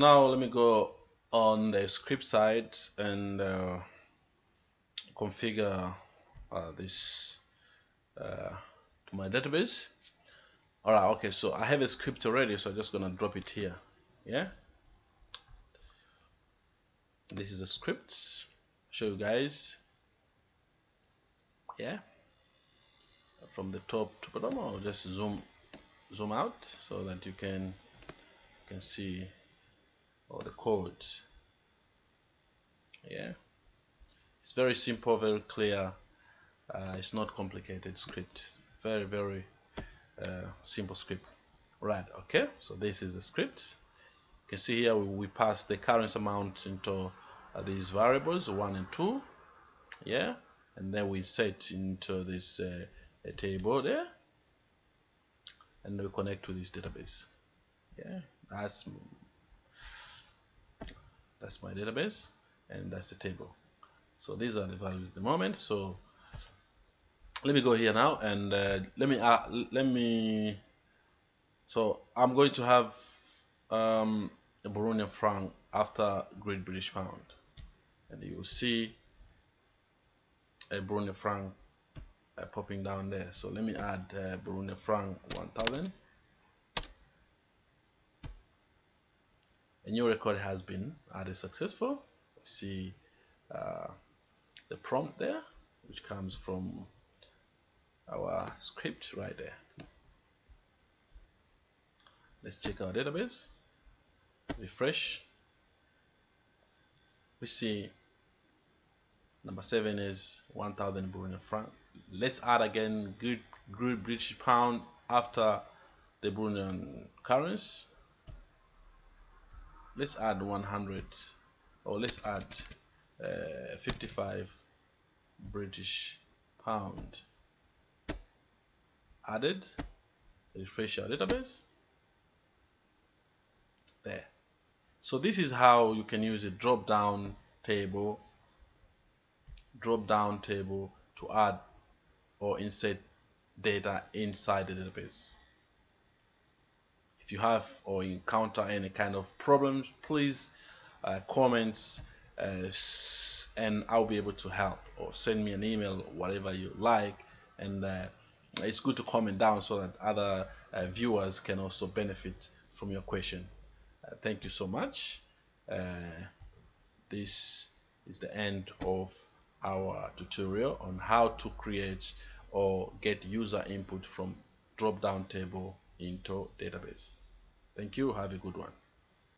now let me go on the script side and uh, configure uh, this uh, to my database. All right okay so I have a script already so I'm just gonna drop it here yeah? This is a script. Show you guys yeah? From the top to bottom I'll just zoom zoom out so that you can can see all the code yeah. It's very simple very clear. Uh, it's not complicated script. Very very uh, simple script. Right okay. So this is the script. You can see here we, pass the currency amount into uh, these variables one and two. Yeah. And then we set into this uh, table there. And we connect to this database. Yeah. That's that's my database and that's the table. So these are the values at the moment. So let me go here now and uh, let me uh, let me so I'm going to have um, a Burundian franc after Great British Pound. And you will see a Burundian franc uh, popping down there. So let me add uh, Burundian franc 1000 a new record has been added successful? See uh, the prompt there which comes from our script right there. Let's check our database. Refresh. We see number seven is 1000 Burundian franc let's add again Great, Great British pound after the Burundian currency let's add 100 or let's add uh, 55 British pound. Added refresh our database. There. So this is how you can use a drop down table drop down table to add or insert data inside the database if you have or encounter any kind of problems please uh, comments uh, and I'll be able to help or send me an email whatever you like. And uh, it's good to comment down so that other uh, viewers can also benefit from your question. Uh, thank you so much. Uh, this is the end of our tutorial on how to create or get user input from drop down table into database Thank you. Have a good one.